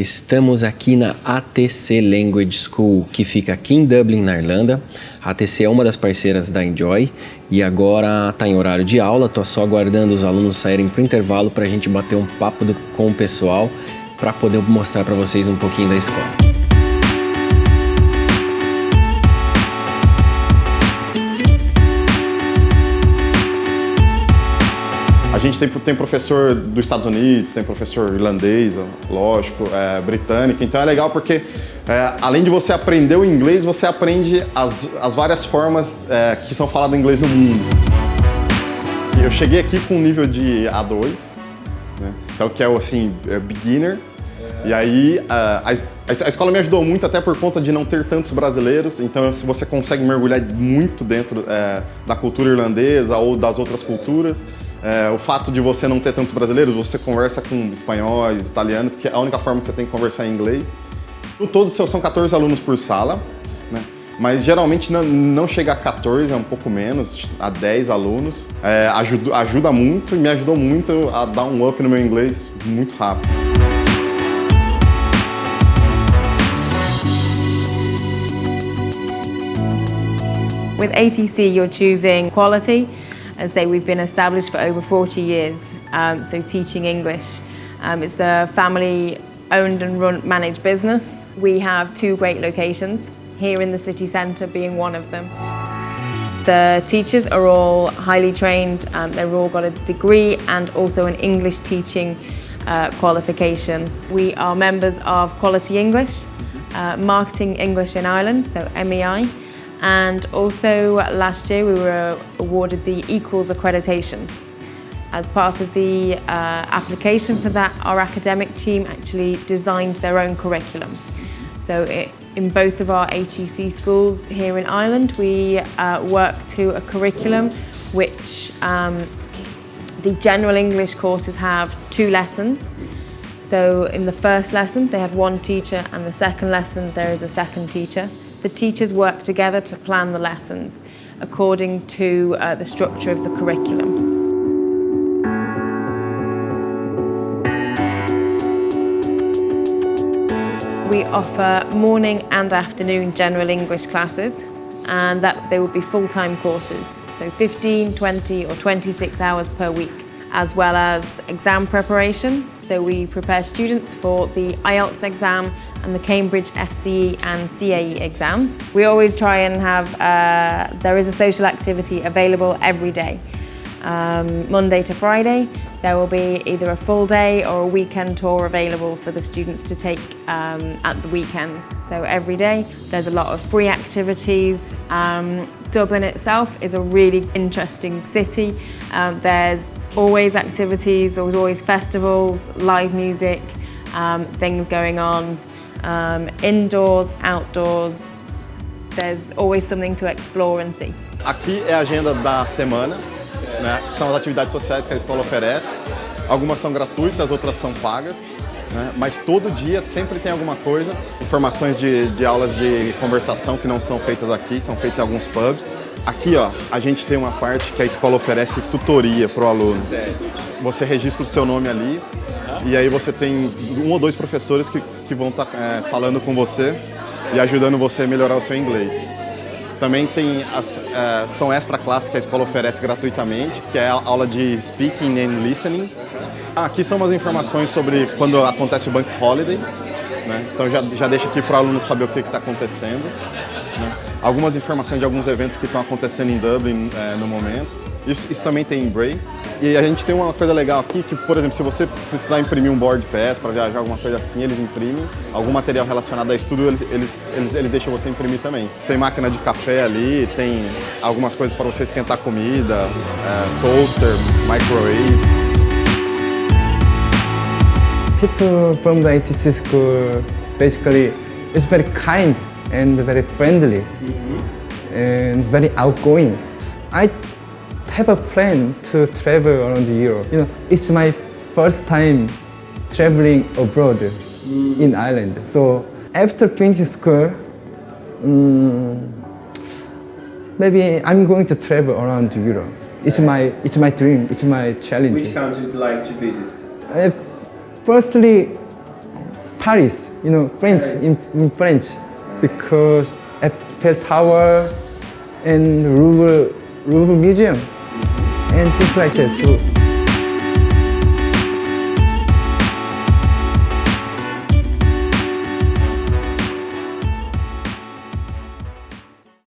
Estamos aqui na ATC Language School, que fica aqui em Dublin, na Irlanda. A ATC é uma das parceiras da Enjoy e agora está em horário de aula. Estou só aguardando os alunos saírem para o intervalo para a gente bater um papo do, com o pessoal para poder mostrar para vocês um pouquinho da escola. Gente tem, tem professor dos Estados Unidos, tem professor irlandês, lógico, é, britânico, então é legal porque é, além de você aprender o inglês, você aprende as, as várias formas é, que são faladas inglês no mundo. Eu cheguei aqui com um nível de A2, né? então que é o assim, é beginner, e aí a, a, a, escola me ajudou muito até por conta de não ter tantos brasileiros, então você consegue mergulhar muito dentro é, da cultura irlandesa ou das outras culturas. É, o fato de você não ter tantos brasileiros, você conversa com espanhóis, italianos, que é a única forma que você tem que conversar em inglês. No todo são 14 alunos por sala, né? mas geralmente não, chega a 14, é um pouco menos, a 10 alunos. É, ajuda, ajuda muito e me ajudou muito a dar um up no meu inglês muito rápido. With ATC, you're choosing quality, I say, we've been established for over 40 years, um, so teaching English. Um, it's a family owned and run, managed business. We have two great locations, here in the city centre being one of them. The teachers are all highly trained, um, they've all got a degree and also an English teaching uh, qualification. We are members of Quality English, uh, Marketing English in Ireland, so MEI, and also last year we were awarded the Equals accreditation. As part of the uh, application for that, our academic team actually designed their own curriculum. So it, in both of our HEC schools here in Ireland, we uh, work to a curriculum which um, the general English courses have two lessons. So in the first lesson, they have one teacher, and the second lesson, there is a second teacher. The teachers work together to plan the lessons according to uh, the structure of the curriculum. We offer morning and afternoon general English classes and that they will be full-time courses, so 15, 20 or 26 hours per week, as well as exam preparation. So we prepare students for the IELTS exam and the Cambridge FCE and CAE exams. We always try and have, uh, there is a social activity available every day. Um, Monday to Friday, there will be either a full day or a weekend tour available for the students to take um, at the weekends. So every day, there's a lot of free activities. Um, Dublin itself is a really interesting city. Um, there's always activities, there's always festivals, live music, um, things going on. Um, indoors, outdoors, there's always something to explore and see. Aqui é a agenda da semana, né? são as atividades sociais que a escola oferece. Algumas são gratuitas, outras são pagas. Né? Mas todo dia sempre tem alguma coisa. Informações de, de aulas de conversação que não são feitas aqui, são feitas em alguns pubs. Aqui, ó, a gente tem uma parte que a escola oferece tutoria para o aluno. Você registra o seu nome ali, e aí você tem um ou dois professores que, que vão estar tá, é, falando com você e ajudando você a melhorar o seu inglês. Também tem as, é, são extra classes que a escola oferece gratuitamente, que é a aula de speaking and listening. Aqui são umas informações sobre quando acontece o Bank Holiday. Né? Então já, já deixa aqui para o aluno saber o que está acontecendo. Né? Algumas informações de alguns eventos que estão acontecendo em Dublin é, no momento. Isso, isso também tem em Bray. E a gente tem uma coisa legal aqui, que, por exemplo, se você precisar imprimir um board pass para viajar, alguma coisa assim, eles imprimem. Algum material relacionado a estudo, eles, eles, eles, eles deixam você imprimir também. Tem máquina de café ali, tem algumas coisas para você esquentar comida, é, toaster, microwave. People from the HTC school, basically, is very kind and very friendly mm -hmm. and very outgoing. I have a plan to travel around Europe. You know, it's my first time traveling abroad mm. in Ireland. So after finishing school, um, maybe I'm going to travel around Europe. It's my, it's my dream, it's my challenge. Which country would you like to visit? Uh, firstly, Paris, you know, French, in, in French, because Eiffel Tower and Louvre, Louvre Museum and just like this.